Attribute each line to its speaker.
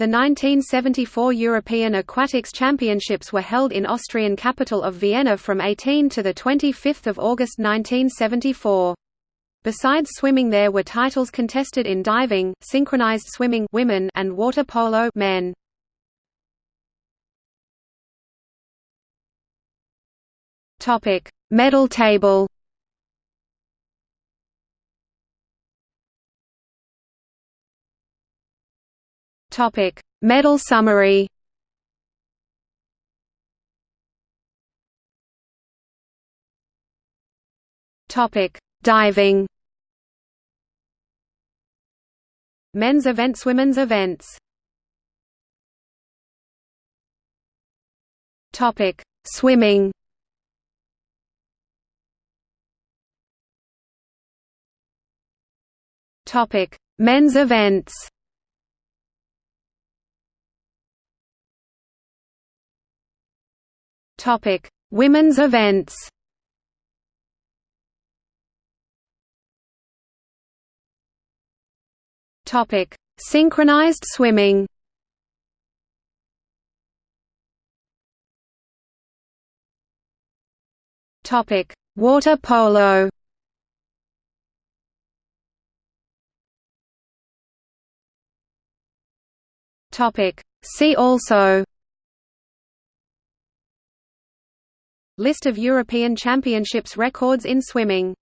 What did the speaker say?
Speaker 1: The 1974 European Aquatics Championships were held in Austrian capital of Vienna from 18 to 25 August 1974. Besides swimming there were titles contested in diving, synchronized swimming women and water polo men. Topic: Medal table. Topic: Medal summary. Topic: Diving. Men's events Women's events Topic: Swimming. Topic: Men's events. Topic: Women's events. Topic: Synchronized swimming. Topic: Water polo. Topic: See also List of European Championships records in swimming